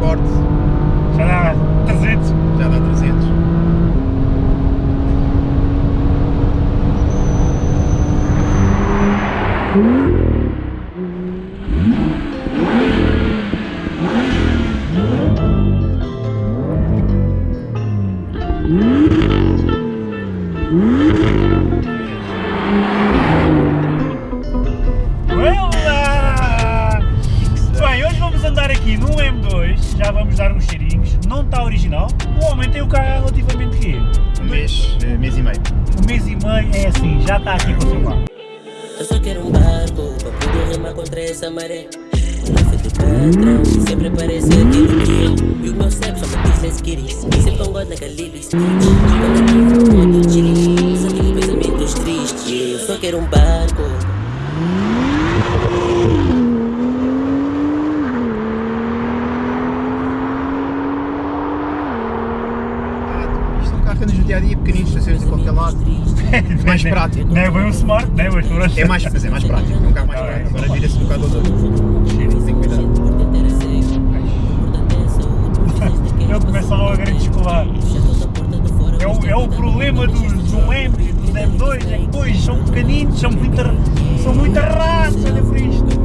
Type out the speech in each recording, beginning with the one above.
corte. Já já vamos dar uns cheirinhos, não está original, o homem tem o carro há relativamente quê? Um mês, eh, mês e meio. Um mês e meio, é assim, já está aqui com o seu carro. Eu só quero um barco para poder remar contra essa maré. Sempre parece que é. E o meu cérebro só me diz let's get it. Sempre um god naquele street. Quando eu tive um modo chili, só tive pensamentos tristes. Eu só quero um barco. É andas no dia a dia, pequenino, estações em qualquer lado. Mais prático. Não é bem um smart, né? Mas pronto. É mais, mas é mais prático, é um carro mais é. prático. Agora vira-se um bocado aos outros. Tem cuidado. É Ele começa logo a. É o, é o problema dos do M e dos M2, é que depois são pequeninos, são muito, são muito rasos, olha por isto.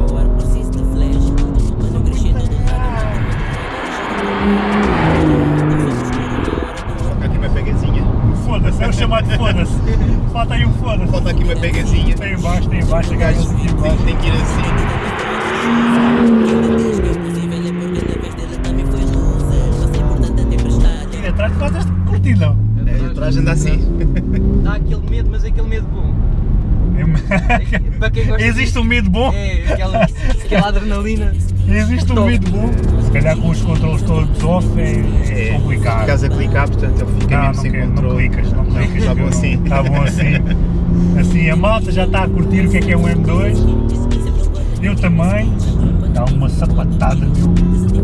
É o chamado foda-se. Falta aí um foda-se. Falta aqui uma pegazinha. Tem embaixo, tem embaixo, O a gajo gajo aqui embaixo. tem, tem que ir assim. É também foi loser. Mas é é. E atrás. É, atrás anda assim. Dá aquele medo, mas é aquele medo bom. Para quem gosta Existe um medo bom? É, aquela, aquela adrenalina. Existe um bom? Se calhar com os controles todos off é, é complicado. Ficas a clicar, portanto ele fica Não, mesmo não, sem quero, não controle. clicas, não clicas. Está bom assim. Está bom assim. Assim, a malta já está a curtir o que é que é um M2. Eu também. Dá uma sapatada, meu.